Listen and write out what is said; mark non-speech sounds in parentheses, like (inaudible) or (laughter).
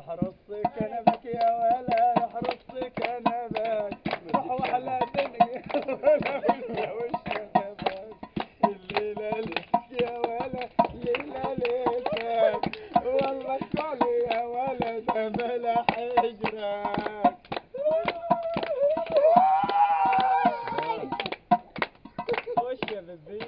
احرص كنبك يا ولا احرص كنبك روح وحلا دنيا (laughs) ولا ولا وش كنبك الليلة يا ولا الليلة ليتك والله كل يا ولد بلا حجرك. وش يا ببي